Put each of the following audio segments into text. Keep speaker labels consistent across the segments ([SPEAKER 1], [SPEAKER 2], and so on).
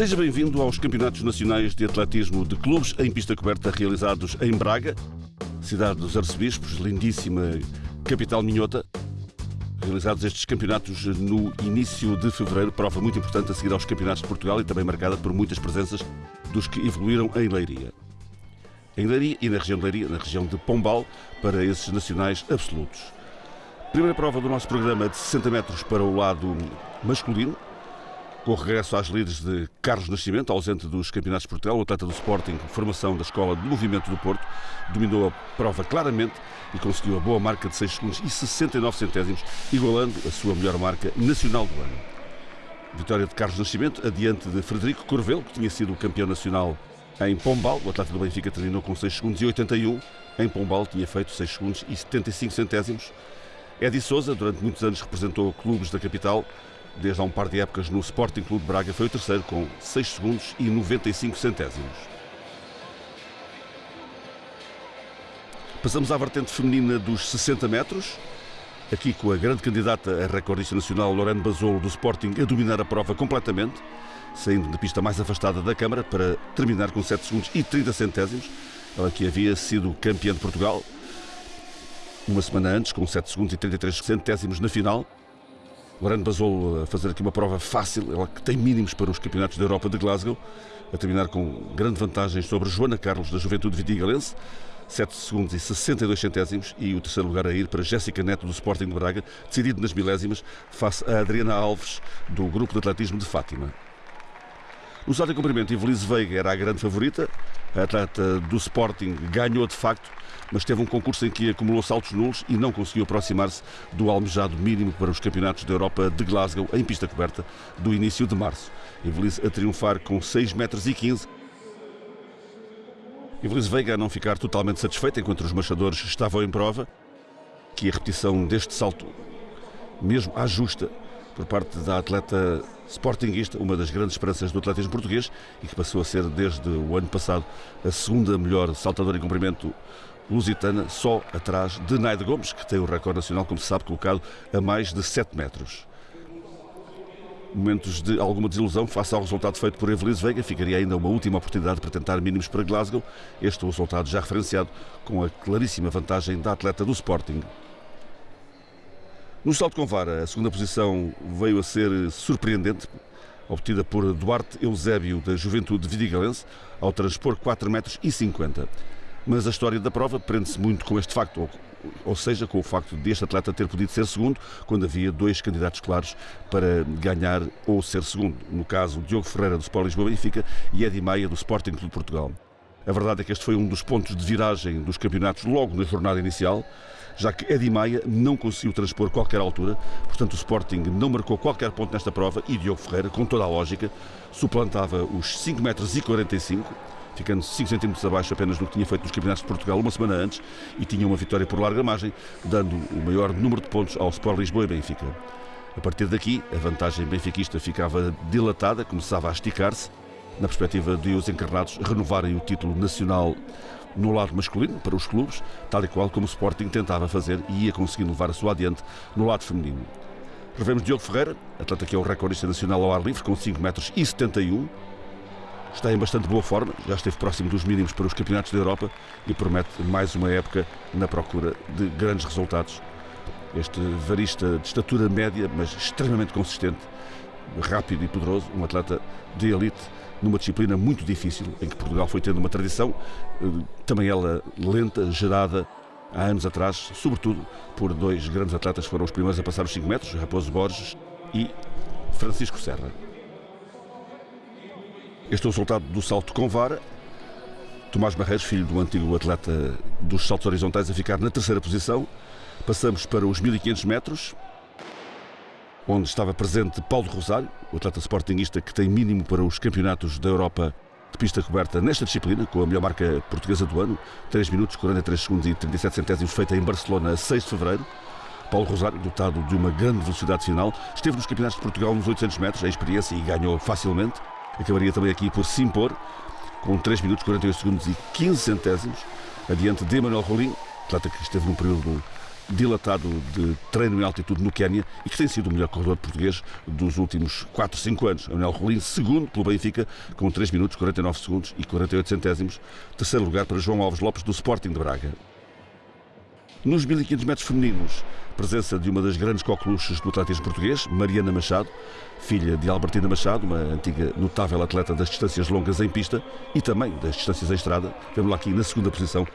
[SPEAKER 1] Seja bem-vindo aos Campeonatos Nacionais de Atletismo de Clubes em pista coberta realizados em Braga, cidade dos arcebispos, lindíssima capital minhota. Realizados estes campeonatos no início de fevereiro, prova muito importante a seguir aos campeonatos de Portugal e também marcada por muitas presenças dos que evoluíram em Leiria. Em Leiria e na região de Leiria, na região de Pombal, para esses nacionais absolutos. Primeira prova do nosso programa de 60 metros para o lado masculino, com o regresso às líderes de Carlos Nascimento, ausente dos campeonatos de Portugal, o atleta do Sporting, formação da Escola de Movimento do Porto, dominou a prova claramente e conseguiu a boa marca de 6 segundos e 69 centésimos, igualando a sua melhor marca nacional do ano. Vitória de Carlos Nascimento, adiante de Frederico Corvelo, que tinha sido campeão nacional em Pombal. O atleta do Benfica terminou com 6 segundos e 81. Em Pombal tinha feito 6 segundos e 75 centésimos. Edi Souza, durante muitos anos, representou clubes da capital desde há um par de épocas no Sporting Clube de Braga, foi o terceiro com 6 segundos e 95 centésimos. Passamos à vertente feminina dos 60 metros, aqui com a grande candidata a recordista nacional Lorena Basolo do Sporting a dominar a prova completamente, saindo da pista mais afastada da Câmara para terminar com 7 segundos e 30 centésimos. Ela que havia sido campeã de Portugal uma semana antes, com 7 segundos e 33 centésimos na final. Lorena Basolo a fazer aqui uma prova fácil, ela que tem mínimos para os campeonatos da Europa de Glasgow, a terminar com grande vantagem sobre Joana Carlos, da Juventude Vitigalense, 7 segundos e 62 centésimos, e o terceiro lugar a ir para Jéssica Neto, do Sporting de Braga, decidido nas milésimas, face a Adriana Alves, do Grupo de Atletismo de Fátima. Salto em comprimento, Ivelise Veiga era a grande favorita, a atleta do Sporting ganhou de facto, mas teve um concurso em que acumulou saltos nulos e não conseguiu aproximar-se do almejado mínimo para os campeonatos da Europa de Glasgow em pista coberta do início de março. Ivelisse a triunfar com 6 metros e 15. Ivelisse Veiga a não ficar totalmente satisfeita enquanto os marchadores estavam em prova, que a repetição deste salto, mesmo à justa, por parte da atleta sportinguista, uma das grandes esperanças do atletismo português e que passou a ser desde o ano passado a segunda melhor saltadora em comprimento lusitana, só atrás de Naide Gomes, que tem o recorde nacional, como se sabe, colocado a mais de 7 metros. Momentos de alguma desilusão face ao resultado feito por Evelise Veiga, ficaria ainda uma última oportunidade para tentar mínimos para Glasgow. Este é o resultado já referenciado, com a claríssima vantagem da atleta do Sporting. No salto com vara, a segunda posição veio a ser surpreendente, obtida por Duarte Eusébio, da Juventude Vidigalense, ao transpor 4 metros 50. Mas a história da prova prende-se muito com este facto, ou, seja, com o facto deste atleta ter podido ser segundo, quando havia dois candidatos claros para ganhar ou ser segundo. No caso, Diogo Ferreira, do Sport Lisboa Benfica, e Edi Maia, do Sporting Clube Portugal. A verdade é que este foi um dos pontos de viragem dos campeonatos logo na jornada inicial, já que Edi Maia não conseguiu transpor qualquer altura, portanto o Sporting não marcou qualquer ponto nesta prova e Diogo Ferreira, com toda a lógica, suplantava os 5 metros 45 ficando 5 centímetros abaixo apenas do que tinha feito nos Campeonatos de Portugal uma semana antes e tinha uma vitória por larga margem, dando o maior número de pontos ao Sport Lisboa e Benfica. A partir daqui, a vantagem benfiquista ficava dilatada, começava a esticar-se, na perspectiva de os encarnados renovarem o título nacional no lado masculino, para os clubes, tal e qual como o Sporting tentava fazer e ia conseguindo levar a sua adiante no lado feminino. Revemos Diogo Ferreira, atleta que é o recordista nacional ao ar livre, com 5 metros e 71, está em bastante boa forma, já esteve próximo dos mínimos para os campeonatos da Europa e promete mais uma época na procura de grandes resultados. Este varista de estatura média, mas extremamente consistente, rápido e poderoso, um atleta de elite numa disciplina muito difícil, em que Portugal foi tendo uma tradição, eh, também ela lenta, gerada há anos atrás, sobretudo por dois grandes atletas que foram os primeiros a passar os 5 metros, Raposo Borges e Francisco Serra. Este é o resultado do salto com vara. Tomás Barreiros, filho do antigo atleta dos saltos horizontais, a ficar na terceira posição. Passamos para os 1500 metros, onde estava presente Paulo Rosário, o atleta sportingista que tem mínimo para os campeonatos da Europa de pista coberta nesta disciplina, com a melhor marca portuguesa do ano, 3 minutos, 43 segundos e 37 centésimos, feita em Barcelona a 6 de fevereiro. Paulo Rosário, dotado de uma grande velocidade final, esteve nos campeonatos de Portugal nos 800 metros, a experiência e ganhou facilmente acabaria também aqui por se impor, com 3 minutos, 48 segundos e 15 centésimos, adiante de Emanuel Rolim, atleta que esteve num período dilatado de treino em altitude no Quénia e que tem sido o melhor corredor português dos últimos 4, 5 anos. Anel Rolim, segundo pelo Benfica, com 3 minutos, 49 segundos e 48 centésimos. Terceiro lugar para João Alves Lopes, do Sporting de Braga. Nos 1500 metros femininos, presença de uma das grandes coqueluches do atletismo português, Mariana Machado, filha de Albertina Machado, uma antiga notável atleta das distâncias longas em pista e também das distâncias em estrada. Vemos lá aqui na segunda posição,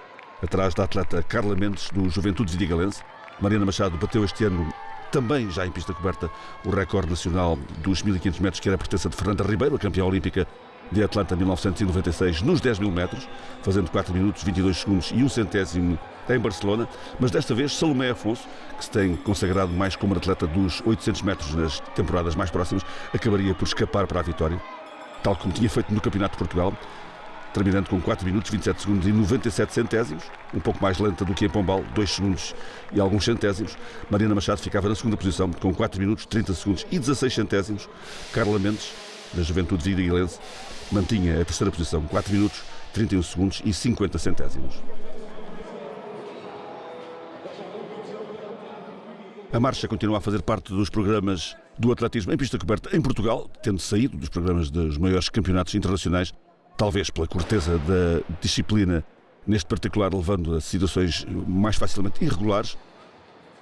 [SPEAKER 1] atrás da atleta Carla Mendes, do Juventude Vidigalense. Mariana Machado bateu este ano também já em pista coberta o recorde nacional dos 1500 metros, que era a pertença de Fernanda Ribeiro, a campeã olímpica de Atlanta 1996 nos 10 mil metros, fazendo 4 minutos, 22 segundos e 1 centésimo em Barcelona, mas desta vez Salomé Afonso, que se tem consagrado mais como atleta dos 800 metros nas temporadas mais próximas, acabaria por escapar para a vitória, tal como tinha feito no Campeonato de Portugal, terminando com 4 minutos, 27 segundos e 97 centésimos, um pouco mais lenta do que em Pombal, 2 segundos e alguns centésimos. Mariana Machado ficava na segunda posição, com 4 minutos, 30 segundos e 16 centésimos. Carla Mendes, da Juventude Vidigalense, mantinha a terceira posição, 4 minutos, 31 segundos e 50 centésimos. A marcha continua a fazer parte dos programas do atletismo em pista coberta em Portugal, tendo saído dos programas dos maiores campeonatos internacionais, talvez pela corteza da disciplina, neste particular levando a situações mais facilmente irregulares,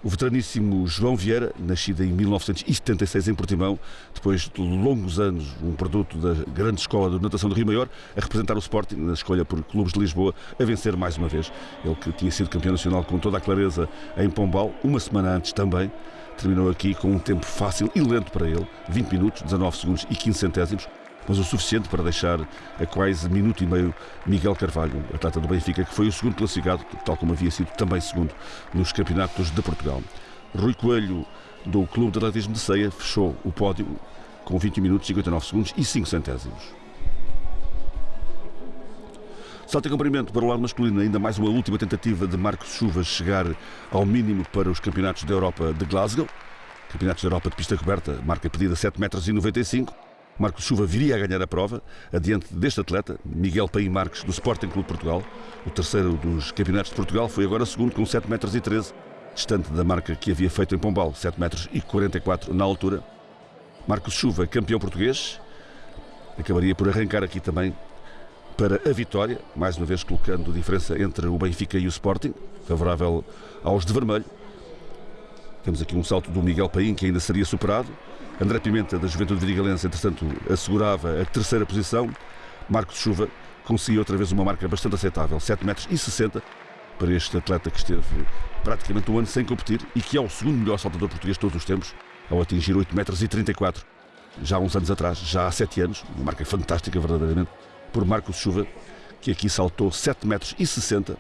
[SPEAKER 1] o veteraníssimo João Vieira, nascido em 1976 em Portimão, depois de longos anos, um produto da grande escola de natação do Rio Maior, a representar o Sporting na escolha por clubes de Lisboa, a vencer mais uma vez. Ele que tinha sido campeão nacional com toda a clareza em Pombal, uma semana antes também, terminou aqui com um tempo fácil e lento para ele, 20 minutos, 19 segundos e 15 centésimos, mas o suficiente para deixar a quase minuto e meio Miguel Carvalho, atleta do Benfica, que foi o segundo classificado, tal como havia sido também segundo nos campeonatos de Portugal. Rui Coelho, do Clube de Atletismo de Ceia, fechou o pódio com 20 minutos, 59 segundos e 5 centésimos. Salto em comprimento para o lado masculino, ainda mais uma última tentativa de Marcos Chuvas chegar ao mínimo para os campeonatos da Europa de Glasgow. Campeonatos da Europa de pista coberta, marca pedida 7,95 metros. Marcos Chuva viria a ganhar a prova, adiante deste atleta, Miguel Paim Marques, do Sporting Clube Portugal. O terceiro dos campeonatos de Portugal foi agora segundo, com 7,13 metros, distante da marca que havia feito em Pombal, 7 metros 44 na altura. Marcos Chuva, campeão português, acabaria por arrancar aqui também para a vitória, mais uma vez colocando diferença entre o Benfica e o Sporting, favorável aos de vermelho. Temos aqui um salto do Miguel Paim, que ainda seria superado. André Pimenta, da Juventude Vidigalense, entretanto, assegurava a terceira posição. Marcos Chuva conseguiu outra vez uma marca bastante aceitável, 7 metros e 60 para este atleta que esteve praticamente um ano sem competir e que é o segundo melhor saltador português de todos os tempos, ao atingir 8 metros e 34, já há uns anos atrás, já há 7 anos, uma marca fantástica verdadeiramente, por Marcos Chuva, que aqui saltou 7 metros e 60,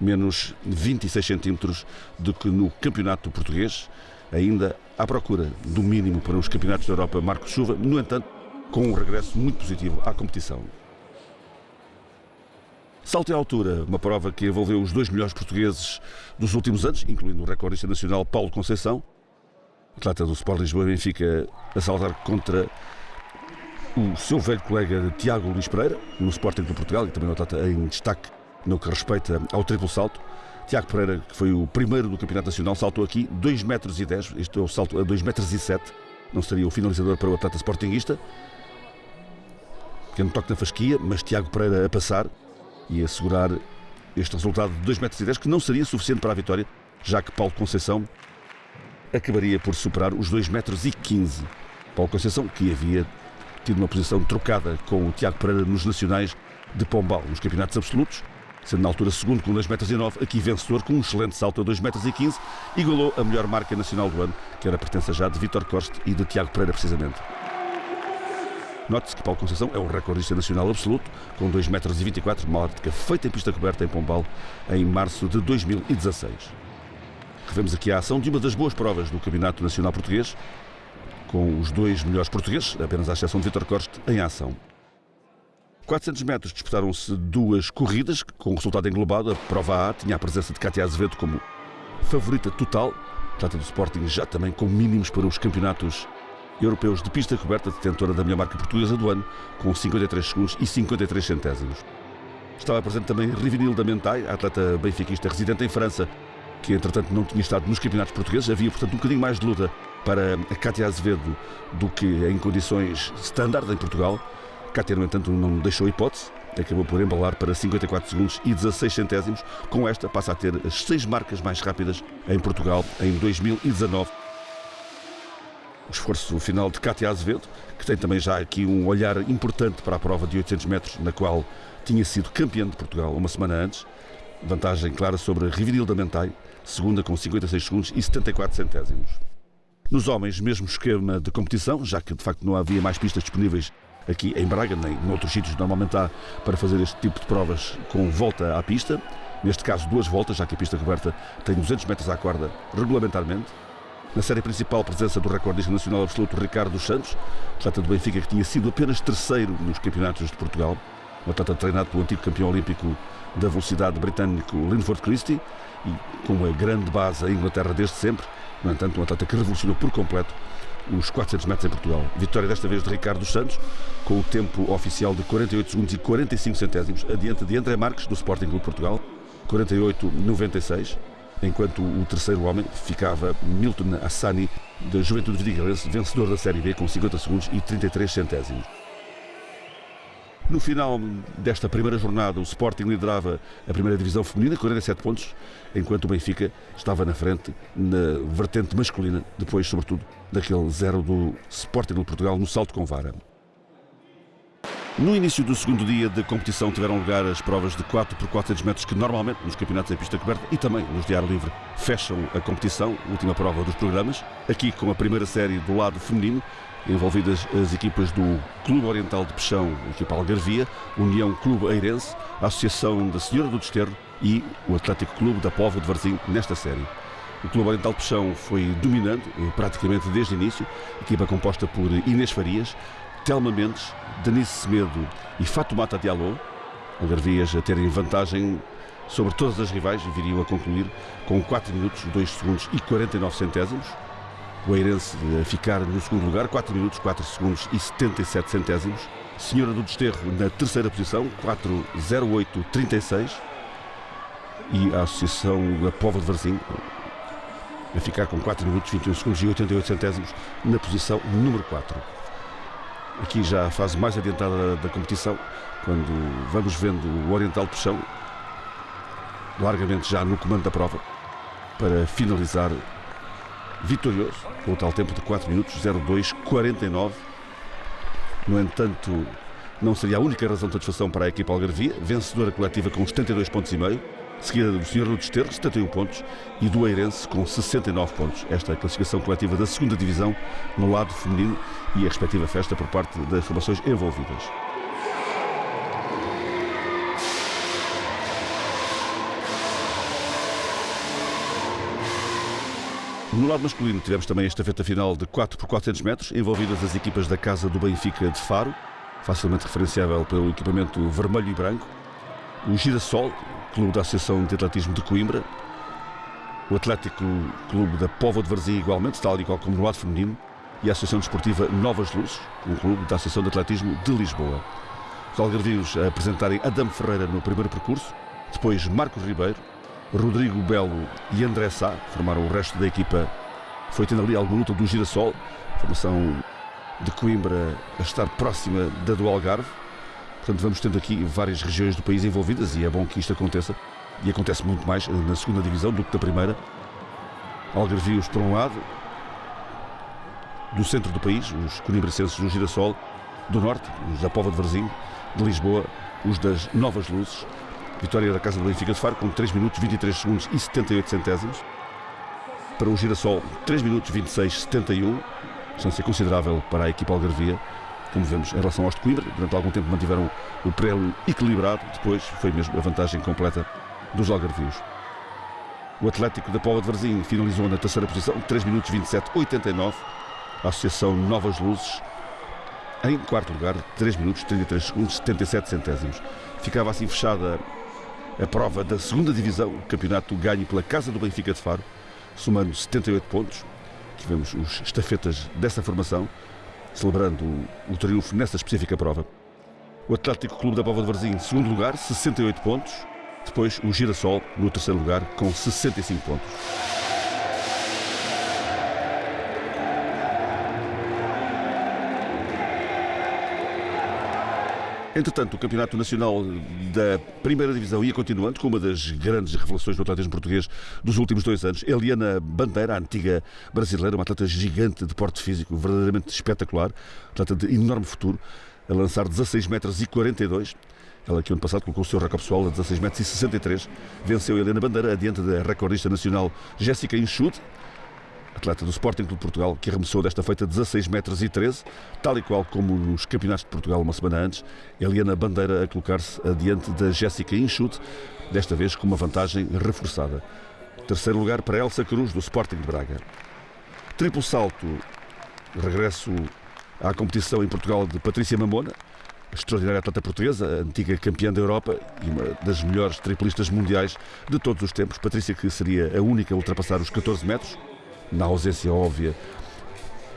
[SPEAKER 1] menos 26 centímetros do que no campeonato português, ainda à procura do mínimo para os campeonatos da Europa Marcos Chuva, no entanto, com um regresso muito positivo à competição. Salto em altura, uma prova que envolveu os dois melhores portugueses dos últimos anos, incluindo o recordista nacional Paulo Conceição, atleta do Sport Lisboa Benfica, a saltar contra o seu velho colega Tiago Luís Pereira, no Sporting de Portugal, e também um atleta em destaque no que respeita ao triplo salto. Tiago Pereira, que foi o primeiro do Campeonato Nacional, saltou aqui 2 metros e 10, este é o salto a 2 metros 7, não seria o finalizador para o atleta sportinguista. Pequeno toque na fasquia, mas Tiago Pereira a passar e a assegurar este resultado de 2 metros e 10, que não seria suficiente para a vitória, já que Paulo Conceição acabaria por superar os 2 metros e 15. Paulo Conceição, que havia tido uma posição trocada com o Tiago Pereira nos nacionais de Pombal, nos campeonatos absolutos, sendo na altura segundo com 2,9 metros, aqui vencedor com um excelente salto a 2,15 metros, igualou a melhor marca nacional do ano, que era pertença já de Vitor Costa e de Tiago Pereira, precisamente. Note-se que Paulo Conceição é o recordista nacional absoluto, com 2,24 metros, marca feita em pista coberta em Pombal em março de 2016. Revemos aqui a ação de uma das boas provas do Campeonato Nacional Português, com os dois melhores portugueses, apenas à exceção de Vitor Costa, em ação. 400 metros disputaram-se duas corridas, com resultado englobado. A prova A tinha a presença de Cátia Azevedo como favorita total, atleta do Sporting já também com mínimos para os campeonatos europeus de pista coberta, detentora da melhor marca portuguesa do ano, com 53 segundos e 53 centésimos. Estava presente também Rivinil da Mentai, atleta benfiquista residente em França, que entretanto não tinha estado nos campeonatos portugueses. Havia, portanto, um bocadinho mais de luta para a Cátia Azevedo do que em condições standard em Portugal. Cátia, no entanto, não deixou hipótese. Acabou por embalar para 54 segundos e 16 centésimos. Com esta, passa a ter as seis marcas mais rápidas em Portugal em 2019. O esforço final de Cátia Azevedo, que tem também já aqui um olhar importante para a prova de 800 metros, na qual tinha sido campeã de Portugal uma semana antes. Vantagem clara sobre Rivinilda Mentai, segunda com 56 segundos e 74 centésimos. Nos homens, mesmo esquema de competição, já que de facto não havia mais pistas disponíveis aqui em Braga, nem noutros sítios normalmente há para fazer este tipo de provas com volta à pista. Neste caso, duas voltas, já que a pista coberta tem 200 metros à corda regulamentarmente. Na série principal, presença do recordista nacional absoluto Ricardo dos Santos, atleta do Benfica que tinha sido apenas terceiro nos campeonatos de Portugal, um atleta treinado pelo antigo campeão olímpico da velocidade britânico Linford Christie e com uma grande base em Inglaterra desde sempre, no entanto, um atleta que revolucionou por completo os 400 metros em Portugal. Vitória desta vez de Ricardo dos Santos, com o tempo oficial de 48 segundos e 45 centésimos, adiante de André Marques, do Sporting Clube Portugal, 48,96, enquanto o terceiro homem ficava Milton Assani, da Juventude Vidigalense, vencedor da Série B, com 50 segundos e 33 centésimos. No final desta primeira jornada, o Sporting liderava a primeira divisão feminina, 47 pontos, enquanto o Benfica estava na frente na vertente masculina, depois, sobretudo, daquele zero do Sporting de Portugal no salto com vara. No início do segundo dia de competição tiveram lugar as provas de 4 por 400 metros que normalmente nos campeonatos em pista coberta e também nos de ar livre fecham a competição, última prova dos programas, aqui com a primeira série do lado feminino, envolvidas as equipas do Clube Oriental de Peixão, equipa Algarvia, União Clube Eirense, Associação da Senhora do Desterro e o Atlético Clube da Povo de Varzim nesta série. O Clube Oriental de Peixão foi dominando eh, praticamente desde o início, equipa composta por Inês Farias, Telma Mendes, Denise Semedo e Fatumata Diallo, Algarvias a terem vantagem sobre todas as rivais viriam a concluir com 4 minutos, 2 segundos e 49 centésimos o Eirense a ficar no segundo lugar, 4 minutos, 4 segundos e 77 centésimos. Senhora do Desterro na terceira posição, 4,08,36. E a Associação da Pova de Varzim a ficar com 4 minutos, 21 segundos e 88 centésimos na posição número 4. Aqui já a fase mais adiantada da competição, quando vamos vendo o Oriental Puxão largamente já no comando da prova para finalizar vitorioso, com o tal tempo de 4 minutos 02,49. No entanto, não seria a única razão de satisfação para a equipa algarvia, vencedora coletiva com 72 pontos e meio, seguida do Senhor do Desterro, 71 pontos, e do Eirense com 69 pontos. Esta é a classificação coletiva da segunda divisão no lado feminino e a respectiva festa por parte das formações envolvidas. No lado masculino tivemos também a estafeta final de 4 por 400 metros, envolvidas as equipas da Casa do Benfica de Faro, facilmente referenciável pelo equipamento vermelho e branco, o Girassol, clube da Associação de Atletismo de Coimbra, o Atlético Clube da Póvoa de Varzim igualmente, tal e qual como no lado feminino, e a Associação Desportiva Novas Luzes, um clube da Associação de Atletismo de Lisboa. Os algarvios apresentarem Adamo Ferreira no primeiro percurso, depois Marcos Ribeiro, Rodrigo Belo e André Sá formaram o resto da equipa. Foi tendo ali alguma luta do Girassol, formação de Coimbra a estar próxima da do Algarve. Portanto, vamos tendo aqui várias regiões do país envolvidas e é bom que isto aconteça. E acontece muito mais na segunda divisão do que na primeira. Algarvios por um lado, do centro do país, os conimbracenses do Girassol, do norte, os da Pova de Varzim, de Lisboa, os das Novas Luzes, Vitória da Casa do Benfica de Faro com 3 minutos 23 segundos e 78 centésimos. Para o Girassol, 3 minutos 26 71, distância considerável para a equipa algarvia. Como vemos, em relação aos de Coimbra, durante algum tempo mantiveram o prelo equilibrado, depois foi mesmo a vantagem completa dos algarvios. O Atlético da Póvoa de Varzim finalizou na terceira posição, 3 minutos 27 89. A Associação Novas Luzes em quarto lugar, 3 minutos 33 segundos 77 centésimos. Ficava assim fechada a prova da segunda divisão, campeonato ganho pela Casa do Benfica de Faro, somando 78 pontos. Tivemos os estafetas dessa formação, celebrando o, triunfo nessa específica prova. O Atlético Clube da Pova de Varzim, segundo lugar, 68 pontos. Depois o Girassol no terceiro lugar com 65 pontos. Entretanto, o Campeonato Nacional da Primeira Divisão ia continuando com uma das grandes revelações do atletismo português dos últimos dois anos. Eliana Bandeira, a antiga brasileira, uma atleta gigante de porte físico, verdadeiramente espetacular, atleta de enorme futuro, a lançar 16 metros e 42. Ela que ano passado colocou o seu recorde pessoal a 16 metros e 63. Venceu Helena Bandeira adiante da recordista nacional Jéssica Inchute atleta do Sporting Clube de Portugal, que arremessou desta feita 16 metros e 13, tal e qual como nos campeonatos de Portugal uma semana antes, Eliana Bandeira a colocar-se adiante da Jéssica Inchute, desta vez com uma vantagem reforçada. Terceiro lugar para Elsa Cruz, do Sporting de Braga. Triplo salto, regresso à competição em Portugal de Patrícia Mamona, extraordinária atleta portuguesa, antiga campeã da Europa e uma das melhores triplistas mundiais de todos os tempos. Patrícia, que seria a única a ultrapassar os 14 metros, na ausência óbvia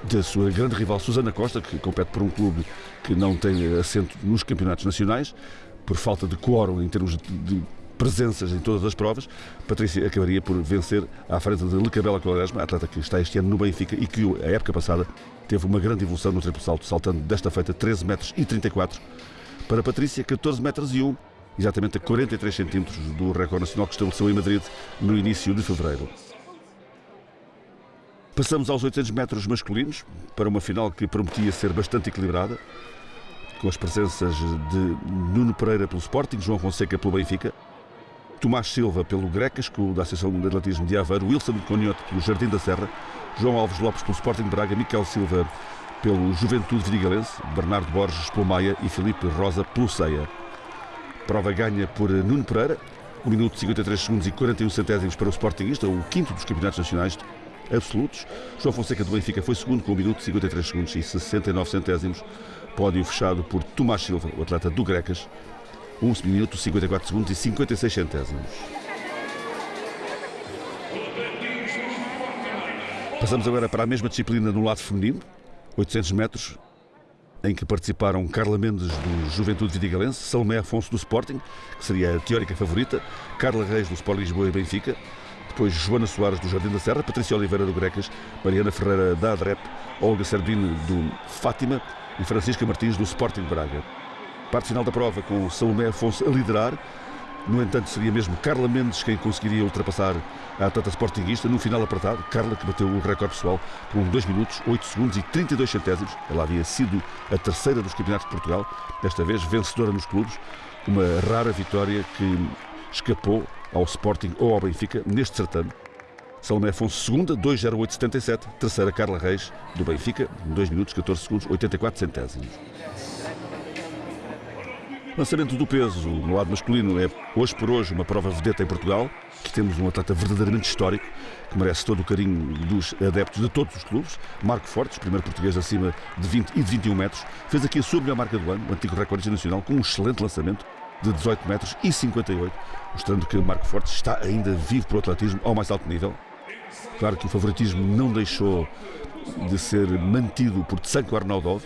[SPEAKER 1] da sua grande rival Susana Costa, que compete por um clube que não tem assento nos campeonatos nacionais, por falta de quórum em termos de presenças em todas as provas, Patrícia acabaria por vencer à frente de Lecabela Quaresma, atleta que está este ano no Benfica e que a época passada teve uma grande evolução no triplo salto, saltando desta feita 13 metros e 34. Para Patrícia, 14 metros e 1, exatamente a 43 centímetros do recorde nacional que estabeleceu em Madrid no início de fevereiro. Passamos aos 800 metros masculinos para uma final que prometia ser bastante equilibrada, com as presenças de Nuno Pereira pelo Sporting, João Fonseca pelo Benfica, Tomás Silva pelo Grecas, da Associação de Atletismo de Aveiro, Wilson Conhote pelo Jardim da Serra, João Alves Lopes pelo Sporting Braga, Miquel Silva pelo Juventude Vidigalense, Bernardo Borges pelo Maia e Filipe Rosa pelo Ceia. Prova ganha por Nuno Pereira, 1 minuto 53 segundos e 41 centésimos para o Sportingista, o quinto dos campeonatos nacionais, absolutos. João Fonseca do Benfica foi segundo com 1 minuto 53 segundos e 69 centésimos. Pódio fechado por Tomás Silva, o atleta do Grecas, 1 minuto 54 segundos e 56 centésimos. Passamos agora para a mesma disciplina no lado feminino, 800 metros, em que participaram Carla Mendes do Juventude Vidigalense, Salomé Afonso do Sporting, que seria a teórica favorita, Carla Reis do Sport Lisboa e Benfica, depois Joana Soares do Jardim da Serra, Patrícia Oliveira do Grecas, Mariana Ferreira da Adrep, Olga Sardine do Fátima e Francisca Martins do Sporting Braga. Parte final da prova com Salomé Afonso a liderar. No entanto, seria mesmo Carla Mendes quem conseguiria ultrapassar a atleta sportinguista no final apertado. Carla, que bateu o recorde pessoal com 2 minutos, 8 segundos e 32 centésimos. Ela havia sido a terceira dos campeonatos de Portugal, desta vez vencedora nos clubes. Uma rara vitória que escapou ao Sporting ou ao Benfica neste certame. Salomé Afonso, segunda, 2,0877. Terceira, Carla Reis, do Benfica, 2 minutos, 14 segundos, 84 centésimos. Lançamento do peso no lado masculino é hoje por hoje uma prova vedeta em Portugal, que temos um atleta verdadeiramente histórico, que merece todo o carinho dos adeptos de todos os clubes. Marco Fortes, primeiro português acima de 20 e de 21 metros, fez aqui a sua melhor marca do ano, o antigo recorde nacional, com um excelente lançamento de 18 metros e 58, mostrando que Marco Fortes está ainda vivo para o atletismo ao mais alto nível. Claro que o favoritismo não deixou de ser mantido por Tsanko Arnaudov,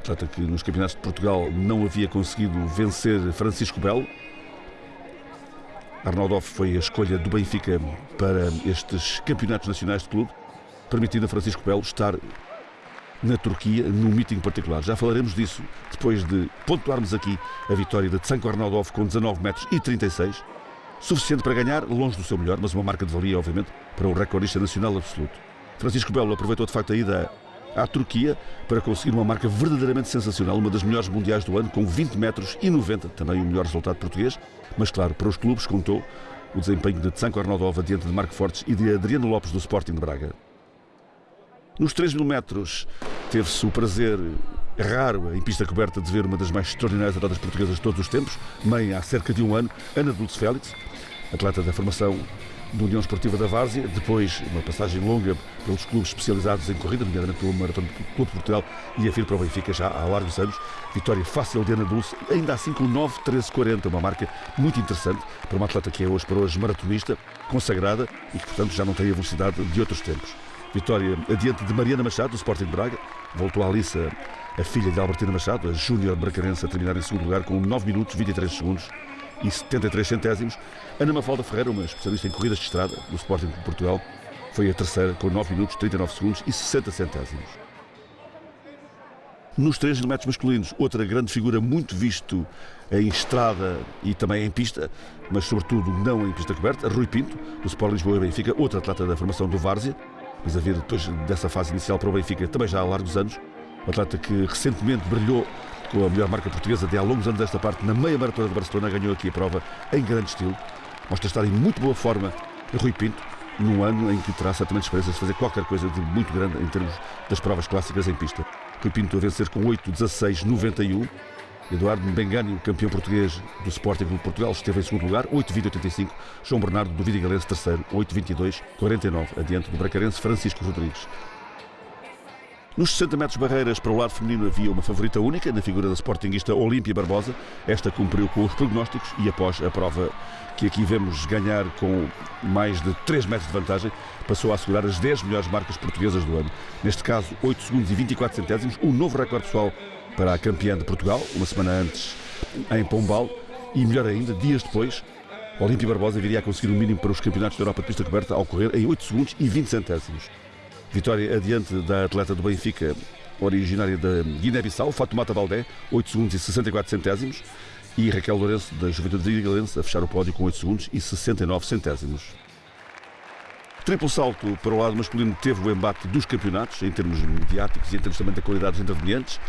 [SPEAKER 1] atleta que nos campeonatos de Portugal não havia conseguido vencer Francisco Belo. Arnaudov foi a escolha do Benfica para estes campeonatos nacionais de clube, permitindo a Francisco Belo estar na Turquia, num meeting particular. Já falaremos disso depois de pontuarmos aqui a vitória de Tsanko Arnaudov com 19 metros e 36, suficiente para ganhar, longe do seu melhor, mas uma marca de valia, obviamente, para o recordista nacional absoluto. Francisco Belo aproveitou de facto a ida à Turquia para conseguir uma marca verdadeiramente sensacional, uma das melhores mundiais do ano, com 20 metros e 90, também o melhor resultado português, mas claro, para os clubes contou o desempenho de Tsanko Arnaudov diante de Marco Fortes e de Adriano Lopes do Sporting de Braga. Nos 3 mil metros teve-se o prazer raro em pista coberta de ver uma das mais extraordinárias atletas portuguesas de todos os tempos, mãe há cerca de um ano, Ana Dulce Félix, atleta da formação da União Esportiva da Várzea, depois uma passagem longa pelos clubes especializados em corrida, nomeadamente pelo Maratona Clube de Portugal e a FIR para o Benfica já há largos anos. Vitória fácil de Ana Dulce, ainda assim com 9.13.40, uma marca muito interessante para uma atleta que é hoje para hoje maratonista, consagrada e que, portanto, já não tem a velocidade de outros tempos. Vitória adiante de Mariana Machado, do Sporting Braga. Voltou a Alissa, a filha de Albertina Machado, a Júnior Bracarense, a terminar em segundo lugar com 9 minutos 23 segundos e 73 centésimos. Ana Mafalda Ferreira, uma especialista em corridas de estrada do Sporting de Portugal, foi a terceira com 9 minutos, 39 segundos e 60 centésimos. Nos 3 metros masculinos, outra grande figura muito visto em estrada e também em pista, mas sobretudo não em pista coberta, Rui Pinto, do Sport Lisboa e Benfica, outro atleta da formação do Várzea, mas a vir depois dessa fase inicial para o Benfica também já há largos anos, um atleta que recentemente brilhou com a melhor marca portuguesa de há longos anos desta parte, na meia maratona de Barcelona, ganhou aqui a prova em grande estilo. Mostra estar em muito boa forma Rui Pinto, num ano em que terá certamente esperanças de fazer qualquer coisa de muito grande em termos das provas clássicas em pista. Rui Pinto a vencer com 8, 16, 91. Eduardo Bengani, campeão português do Sporting Clube Portugal, esteve em segundo lugar, 8,20,85. João Bernardo, do Vidigalense, terceiro, 8,22,49, adiante do Bracarense Francisco Rodrigues. Nos 60 metros barreiras para o lado feminino havia uma favorita única, na figura da sportinguista Olímpia Barbosa. Esta cumpriu com os prognósticos e após a prova que aqui vemos ganhar com mais de 3 metros de vantagem, passou a assegurar as 10 melhores marcas portuguesas do ano. Neste caso, 8 segundos e 24 centésimos, um novo recorde pessoal para a campeã de Portugal, uma semana antes em Pombal, e melhor ainda, dias depois, Olímpia Barbosa viria a conseguir o mínimo para os campeonatos da Europa de pista coberta ao correr em 8 segundos e 20 centésimos. Vitória adiante da atleta do Benfica, originária da Guiné-Bissau, Fatoumata Baldé, 8 segundos e 64 centésimos. E Raquel Lourenço, da Juventude de Galense, a fechar o pódio com 8 segundos e 69 centésimos. Triplo salto para o lado masculino teve o embate dos campeonatos, em termos mediáticos e em termos também da qualidade dos intervenientes.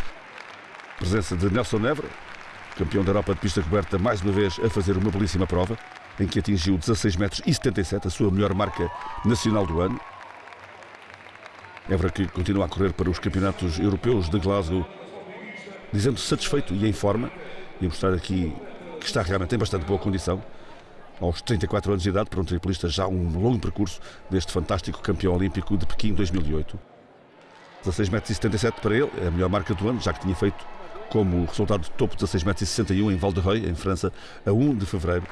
[SPEAKER 1] Presença de Nelson Nevra, campeão da Europa de pista coberta, mais uma vez a fazer uma belíssima prova, em que atingiu 16 metros e 77, a sua melhor marca nacional do ano. Évora que continua a correr para os campeonatos europeus de Glasgow, dizendo-se satisfeito e em forma, e a mostrar aqui que está realmente em bastante boa condição. Aos 34 anos de idade, para um triplista, já um longo percurso deste fantástico campeão olímpico de Pequim 2008. 16,77 metros para ele, é a melhor marca do ano, já que tinha feito como resultado de topo 16,61 metros em Val de Reuil, em França, a 1 de fevereiro.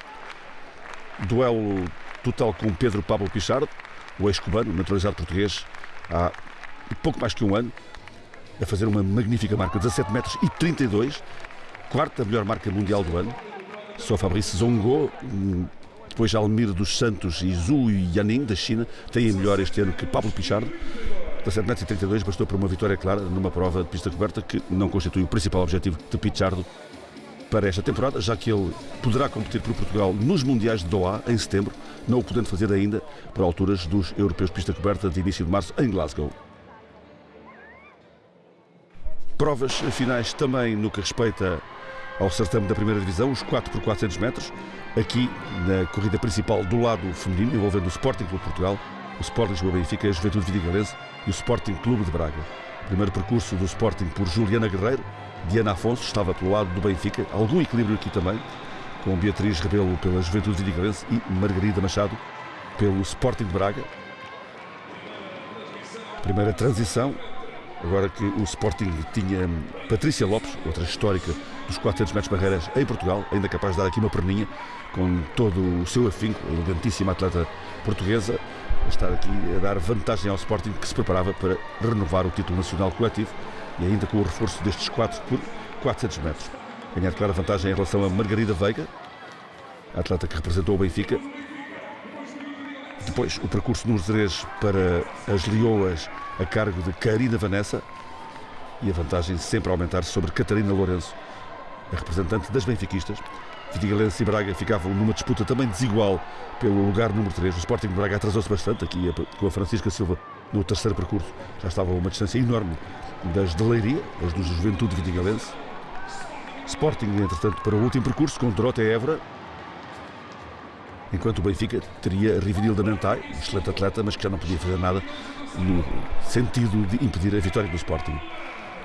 [SPEAKER 1] Duelo total com Pedro Pablo Pichardo, o ex-cubano, naturalizado português, há pouco mais que um ano, a fazer uma magnífica marca, 17 metros e 32, quarta melhor marca mundial do ano. Só Fabrice Zongo, depois Almir dos Santos e Zhu Yaning, da China, têm melhor este ano que Pablo Pichardo. 17 metros e 32 bastou para uma vitória clara numa prova de pista coberta que não constitui o principal objetivo de Pichardo para esta temporada, já que ele poderá competir por Portugal nos Mundiais de Doha em setembro, não o podendo fazer ainda por alturas dos Europeus de Pista Coberta de início de março em Glasgow. Provas finais também no que respeita ao certame da primeira divisão, os 4 por 400 metros, aqui na corrida principal do lado feminino, envolvendo o Sporting Clube Portugal, o Sporting Lisboa Benfica, a Juventude Vidigalense e o Sporting Clube de Braga. Primeiro percurso do Sporting por Juliana Guerreiro, Diana Afonso estava pelo lado do Benfica, algum equilíbrio aqui também, com Beatriz Rebelo pela Juventude Vidigalense e Margarida Machado pelo Sporting de Braga. Primeira transição, agora que o Sporting tinha Patrícia Lopes, outra histórica dos 400 metros barreiras em Portugal, ainda capaz de dar aqui uma perninha, com todo o seu afinco, elegantíssima atleta portuguesa, a estar aqui a dar vantagem ao Sporting que se preparava para renovar o título nacional coletivo e ainda com o reforço destes 4 por 400 metros. Ganhar clara vantagem em relação a Margarida Veiga, a atleta que representou o Benfica. Depois o percurso nos Zerês para as Leoas a cargo de Karina Vanessa e a vantagem sempre a aumentar sobre Catarina Lourenço, a representante das benfiquistas. Vidigalense e Braga ficavam numa disputa também desigual pelo lugar número 3. O Sporting de Braga atrasou-se bastante aqui com a Francisca Silva no terceiro percurso. Já estava uma distância enorme das de Leiria, as do Juventude Vidigalense. Sporting, entretanto, para o último percurso com Dorota Évora. Enquanto o Benfica teria Rivinilda Mentai, um excelente atleta, mas que já não podia fazer nada no sentido de impedir a vitória do Sporting.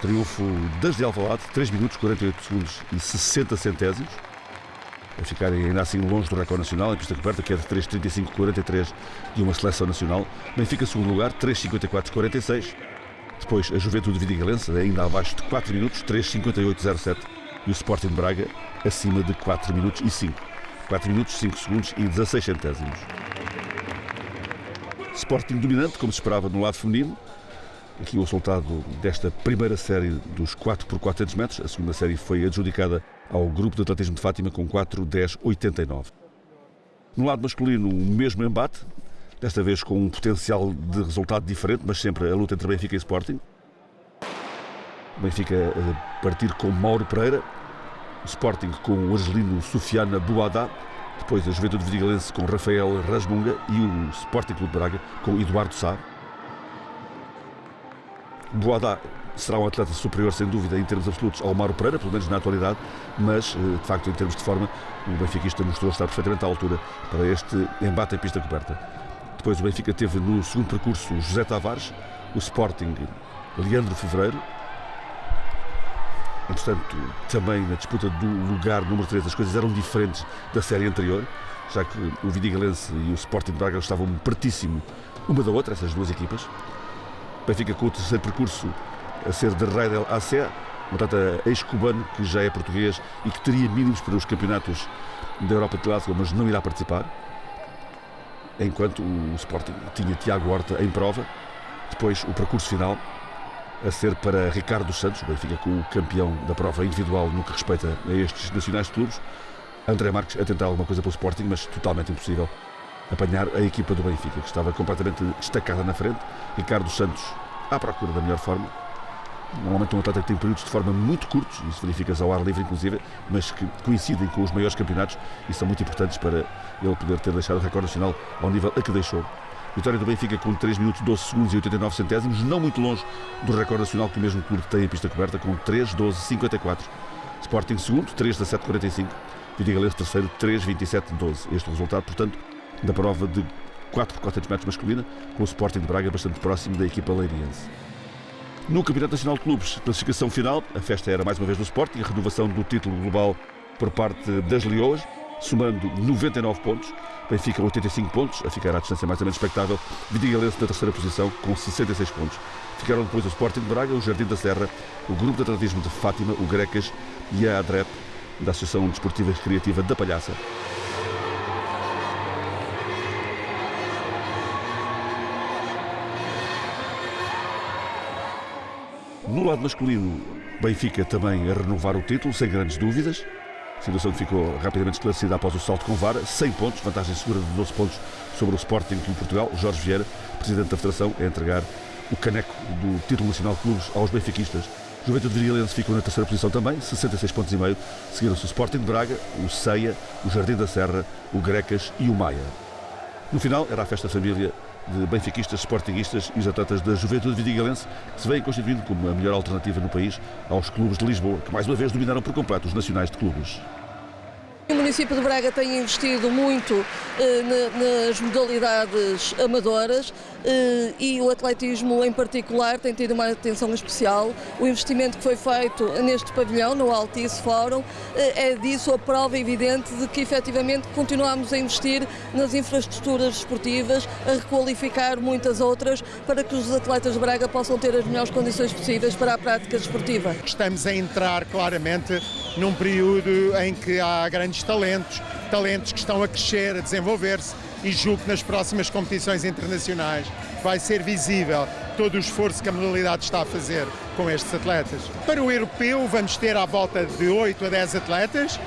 [SPEAKER 1] Triunfo das de Alvalade, 3 minutos, 48 segundos e 60 centésimos. A ficarem ainda assim longe do recorde nacional, em pista coberta, que é de 3,35,43 de uma seleção nacional. Benfica, segundo lugar, 3,54,46. Depois a Juventude Vidigalense, ainda abaixo de 4 minutos, 3,58,07. E o Sporting Braga, acima de 4 minutos e 5. 4 minutos, 5 segundos e 16 centésimos. Sporting dominante, como se esperava no lado feminino. Aqui o resultado desta primeira série dos 4 por 400 metros. A segunda série foi adjudicada ao grupo de atletismo de Fátima com 4-10-89. No lado masculino, o mesmo embate, desta vez com um potencial de resultado diferente, mas sempre a luta entre Benfica e Sporting. Benfica a partir com Mauro Pereira, Sporting com o argelino Sofiana Boadá, depois a Juventude Vidigalense com Rafael Rasmunga e o Sporting Clube Braga com Eduardo Sá. Boadá será um atleta superior, sem dúvida, em termos absolutos ao Mauro Pereira, pelo menos na atualidade, mas, eh, de facto, em termos de forma, o benfiquista mostrou estar perfeitamente à altura para este embate em pista coberta. Depois o Benfica teve no segundo percurso José Tavares, o Sporting Leandro Fevereiro, e, portanto, também na disputa do lugar número 3 as coisas eram diferentes da série anterior, já que o Vidigalense e o Sporting Braga estavam pertíssimo uma da outra, essas duas equipas. Benfica com o terceiro percurso a ser de Raidel AC, um atleta ex-cubano que já é português e que teria mínimos para os campeonatos da Europa de Glasgow, mas não irá participar. Enquanto o Sporting tinha Tiago Horta em prova. Depois o percurso final a ser para Ricardo Santos, o Benfica com o campeão da prova individual no que respeita a estes nacionais de clubes. André Marques a tentar alguma coisa pelo Sporting, mas totalmente impossível apanhar a equipa do Benfica, que estava completamente destacada na frente. Ricardo Santos à procura da melhor forma. Normalmente um atleta que tem períodos de forma muito curtos, isso verifica-se ao ar livre inclusive, mas que coincidem com os maiores campeonatos e são muito importantes para ele poder ter deixado o recorde nacional ao nível a que deixou. Vitória do Benfica com 3 minutos 12 segundos e 89 centésimos, não muito longe do recorde nacional que o mesmo clube tem em pista coberta, com 3 12 54. Sporting segundo, 3 17 45. Vidigalês terceiro, 3 27 12. Este resultado, portanto, da prova de 4 por 400 metros masculina, com o Sporting de Braga bastante próximo da equipa leiriense. No Campeonato Nacional de Clubes, classificação final, a festa era mais uma vez do Sporting, a renovação do título global por parte das Leoas somando 99 pontos. Benfica 85 pontos, a ficar à distância mais ou menos expectável. Vidigalense na terceira posição com 66 pontos. Ficaram depois o Sporting de Braga, o Jardim da Serra, o Grupo de Atletismo de Fátima, o Grecas e a ADREP, da Associação Desportiva Recreativa da Palhaça. No lado masculino, Benfica também a renovar o título, sem grandes dúvidas. A situação que ficou rapidamente esclarecida após o salto com vara, 100 pontos, vantagem segura de 12 pontos sobre o Sporting Clube Portugal. Jorge Vieira, presidente da Federação, a entregar o caneco do título nacional de clubes aos benfiquistas. Juventude Virilense ficou na terceira posição também, 66 pontos e meio. Seguiram-se o Sporting de Braga, o Ceia, o Jardim da Serra, o Grecas e o Maia. No final, era a festa família de benfiquistas, sportinguistas e os atletas da Juventude Vidigalense, que se vêm constituindo como a melhor alternativa no país aos clubes de Lisboa, que mais uma vez dominaram por completo os nacionais de clubes.
[SPEAKER 2] O município de Braga tem investido muito eh, nas modalidades amadoras e o atletismo em particular tem tido uma atenção especial. O investimento que foi feito neste pavilhão, no Altice Fórum, eh, é disso a prova evidente de que efetivamente continuamos a investir nas infraestruturas esportivas, a requalificar muitas outras para que os atletas de Braga possam ter as melhores condições possíveis para a prática desportiva.
[SPEAKER 3] Estamos a entrar claramente num período em que há grandes talentos, talentos que estão a crescer, a desenvolver-se e julgo que nas próximas competições internacionais vai ser visível todo o esforço que a modalidade está a fazer com estes atletas. Para o europeu vamos ter à volta de 8 a 10 atletas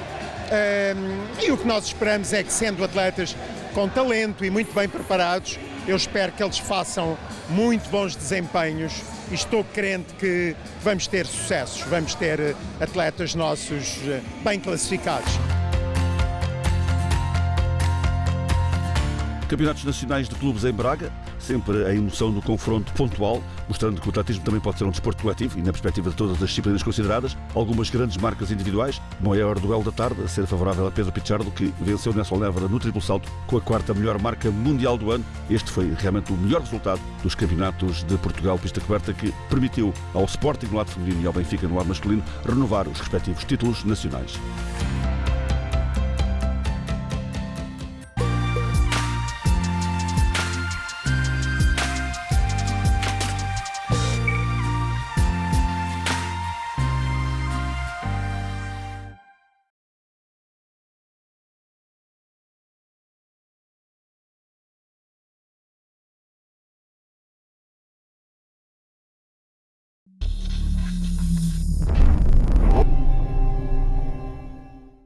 [SPEAKER 3] um, e o que nós esperamos é que sendo atletas com talento e muito bem preparados, eu espero que eles façam muito bons desempenhos e estou crente que vamos ter sucessos, vamos ter eh, atletas nossos eh, bem classificados.
[SPEAKER 1] Campeonatos Nacionais de Clubes em Braga, sempre a emoção do confronto pontual, mostrando que o atletismo também pode ser um desporto coletivo e na perspectiva de todas as disciplinas consideradas, algumas grandes marcas individuais, maior duelo da tarde a ser favorável a Pedro Pichardo, que venceu Nelson Lévara no triplo salto com a quarta melhor marca mundial do ano. Este foi realmente o melhor resultado dos campeonatos de Portugal pista coberta que permitiu ao Sporting no lado feminino e ao Benfica no lado masculino renovar os respectivos títulos nacionais.